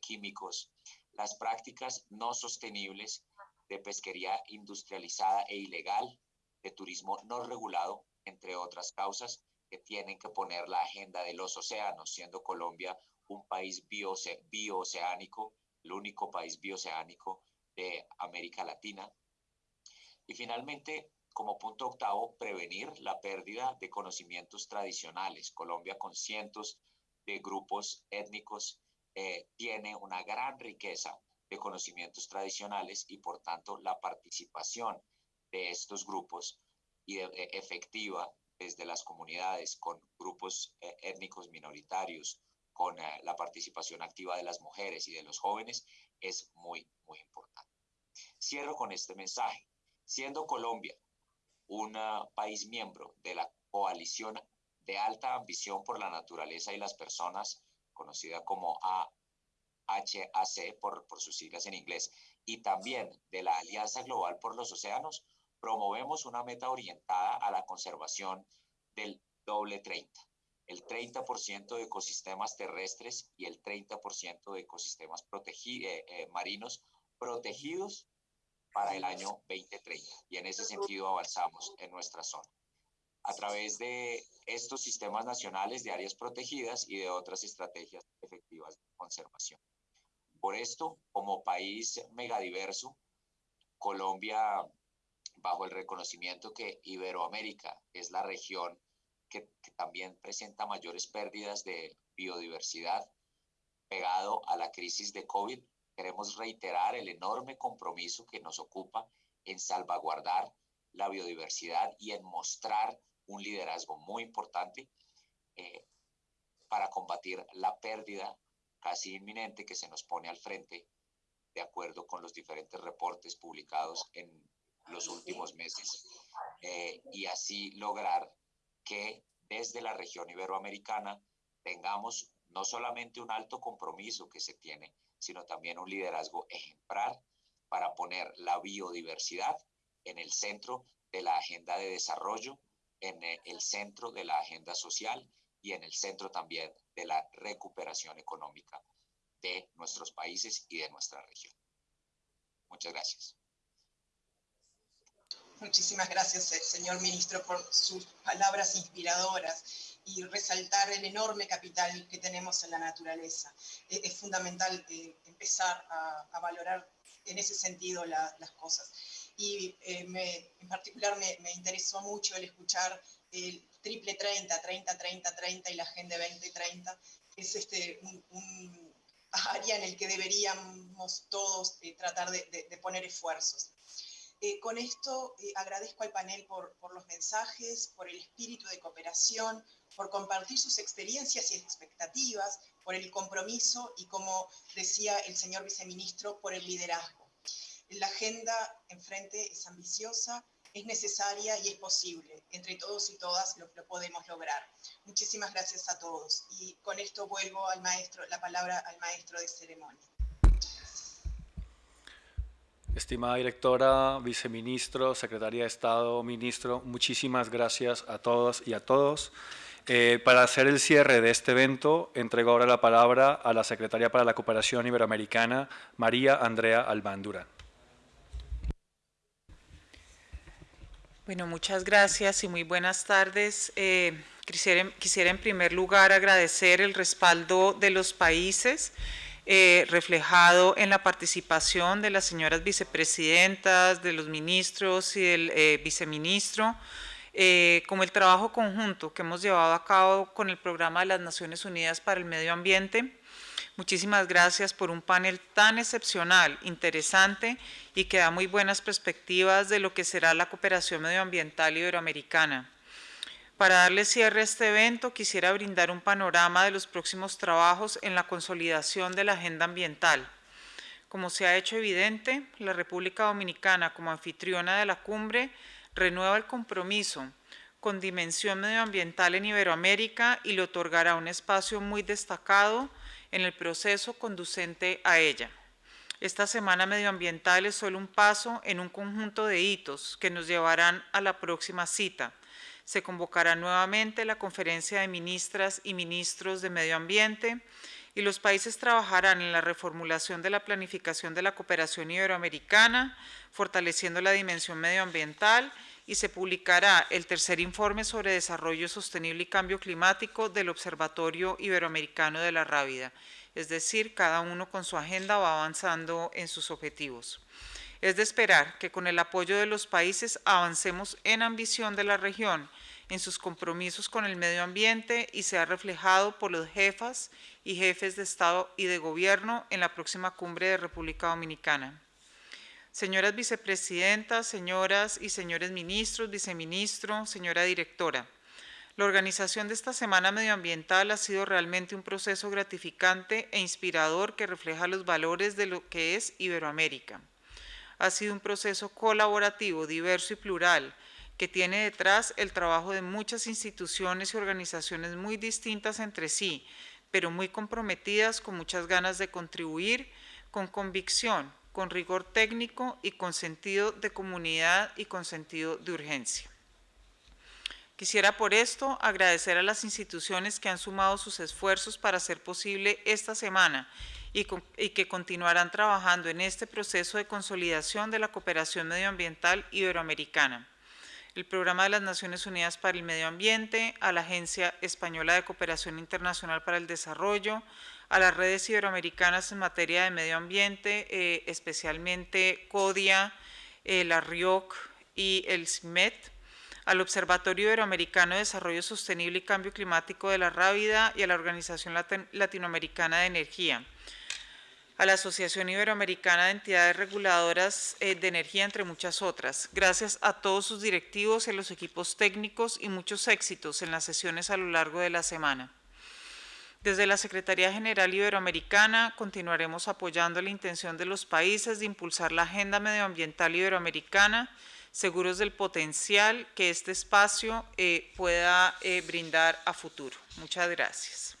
químicos, las prácticas no sostenibles de pesquería industrializada e ilegal, de turismo no regulado, entre otras causas que tienen que poner la agenda de los océanos, siendo Colombia un país biooceánico, el único país bioceánico de América Latina. Y finalmente, como punto octavo, prevenir la pérdida de conocimientos tradicionales. Colombia con cientos de grupos étnicos eh, tiene una gran riqueza de conocimientos tradicionales y por tanto la participación de estos grupos y e, efectiva desde las comunidades con grupos eh, étnicos minoritarios, con eh, la participación activa de las mujeres y de los jóvenes es muy, muy importante. Cierro con este mensaje. Siendo Colombia un país miembro de la coalición de alta ambición por la naturaleza y las personas, conocida como AHAC por, por sus siglas en inglés, y también de la Alianza Global por los Océanos, promovemos una meta orientada a la conservación del doble 30 el 30% de ecosistemas terrestres y el 30% de ecosistemas eh, eh, marinos protegidos para el año 2030. Y en ese sentido avanzamos en nuestra zona a través de estos sistemas nacionales de áreas protegidas y de otras estrategias efectivas de conservación. Por esto, como país megadiverso, Colombia, bajo el reconocimiento que Iberoamérica es la región que, también presenta mayores pérdidas de biodiversidad, pegado a la crisis de COVID, queremos reiterar el enorme compromiso que nos ocupa en salvaguardar la biodiversidad y en mostrar un liderazgo muy importante eh, para combatir la pérdida casi inminente que se nos pone al frente, de acuerdo con los diferentes reportes publicados en los últimos meses, eh, y así lograr que desde la región iberoamericana tengamos no solamente un alto compromiso que se tiene, sino también un liderazgo ejemplar para poner la biodiversidad en el centro de la agenda de desarrollo en eh, el centro de la agenda social y en el centro también de la recuperación económica de nuestros países y de nuestra región. Muchas gracias. Muchísimas gracias, eh, señor ministro, por sus palabras inspiradoras y resaltar el enorme capital que tenemos en la naturaleza. E, es, fundamental eh, empezar a, valorar en ese sentido las cosas y eh, en particular me, interesó mucho el escuchar el triple 30, 30, 30, 30 y la Agenda 2030, es este, un, área en el que deberíamos todos eh, tratar de, poner esfuerzos. Eh, con esto agradezco al panel por, por, los mensajes, por el espíritu de cooperación, por compartir sus experiencias y expectativas, por el compromiso y, como decía el señor viceministro, por el liderazgo. La agenda enfrente es ambiciosa, es necesaria y es posible. Entre todos y todas lo, podemos lograr. Muchísimas gracias a todos. Y con esto vuelvo al maestro, la palabra al maestro de ceremonia. Estimada directora, viceministro, secretaria de Estado, ministro, muchísimas gracias a todos y a todos. Eh, para hacer el cierre de este evento, entrego ahora la palabra a la Secretaria para la Cooperación Iberoamericana, María Andrea Albán Durán. Bueno, muchas gracias y muy buenas tardes. Eh, quisiera, quisiera, en primer lugar agradecer el respaldo de los países eh, reflejado en la participación de las señoras vicepresidentas, de los ministros y del eh, viceministro, eh, como el trabajo conjunto que hemos llevado a cabo con el Programa de las Naciones Unidas para el Medio Ambiente, Muchísimas gracias por un panel tan excepcional, interesante y que da muy buenas perspectivas de lo que será la cooperación medioambiental iberoamericana. Para darle cierre a este evento, quisiera brindar un panorama de los próximos trabajos en la consolidación de la agenda ambiental. Como se ha hecho evidente, la República Dominicana, como anfitriona de la cumbre, renueva el compromiso con dimensión medioambiental en Iberoamérica y le otorgará un espacio muy destacado en el proceso conducente a ella. Esta semana medioambiental es solo un paso en un conjunto de hitos que nos llevarán a la próxima cita. Se convocará nuevamente la conferencia de ministras y ministros de medio ambiente y los países trabajarán en la reformulación de la planificación de la cooperación iberoamericana, fortaleciendo la dimensión medioambiental y se publicará el tercer informe sobre desarrollo sostenible y cambio climático del Observatorio Iberoamericano de la Rábida, es decir, cada uno con su agenda va avanzando en sus objetivos. Es de esperar que con el apoyo de los países avancemos en ambición de la región, en sus compromisos con el medio ambiente y sea reflejado por los jefas y jefes de Estado y de Gobierno en la próxima cumbre de República Dominicana. Señoras vicepresidentas, señoras y señores ministros, viceministro, señora directora, la organización de esta Semana Medioambiental ha sido realmente un proceso gratificante e inspirador que refleja los valores de lo que es Iberoamérica. Ha sido un proceso colaborativo, diverso y plural, que tiene detrás el trabajo de muchas instituciones y organizaciones muy distintas entre sí, pero muy comprometidas con muchas ganas de contribuir, con convicción, con rigor técnico y con sentido de comunidad y con sentido de urgencia. Quisiera por esto agradecer a las instituciones que han sumado sus esfuerzos para hacer posible esta semana y, que continuarán trabajando en este proceso de consolidación de la cooperación medioambiental iberoamericana. El Programa de las Naciones Unidas para el Medio Ambiente, a la Agencia Española de Cooperación Internacional para el Desarrollo, a las redes iberoamericanas en materia de medio ambiente, eh, especialmente CODIA, eh, la RIOC y el CIMET, al Observatorio Iberoamericano de Desarrollo Sostenible y Cambio Climático de la Rábida y a la Organización Latinoamericana de Energía, a la Asociación Iberoamericana de Entidades Reguladoras eh, de Energía, entre muchas otras. Gracias a todos sus directivos y a los equipos técnicos y muchos éxitos en las sesiones a lo largo de la semana. Desde la Secretaría General Iberoamericana continuaremos apoyando la intención de los países de impulsar la agenda medioambiental iberoamericana, seguros del potencial que este espacio eh, pueda eh, brindar a futuro. Muchas gracias.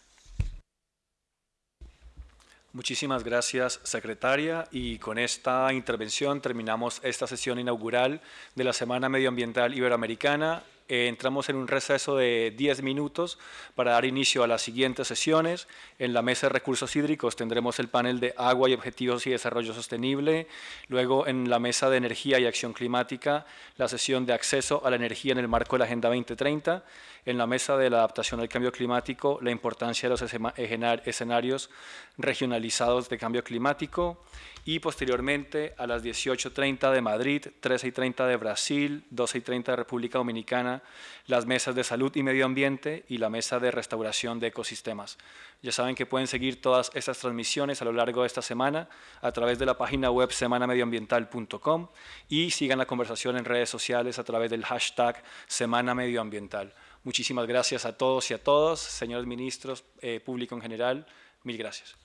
Muchísimas gracias, secretaria. Y con esta intervención terminamos esta sesión inaugural de la Semana Medioambiental Iberoamericana eh, entramos en un receso de 10 minutos para dar inicio a las siguientes sesiones. En la mesa de recursos hídricos tendremos el panel de agua y objetivos y desarrollo sostenible. Luego en la mesa de energía y acción climática, la sesión de acceso a la energía en el marco de la Agenda 2030. En la mesa de la adaptación al cambio climático, la importancia de los escenarios regionalizados de cambio climático y posteriormente a las 18.30 de Madrid, 13.30 de Brasil, 12.30 de República Dominicana, las mesas de salud y medio ambiente y la mesa de restauración de ecosistemas. Ya saben que pueden seguir todas estas transmisiones a lo largo de esta semana a través de la página web semanamedioambiental.com y sigan la conversación en redes sociales a través del hashtag Semana Medioambiental. Muchísimas gracias a todos y a todos, señores ministros, eh, público en general, mil gracias.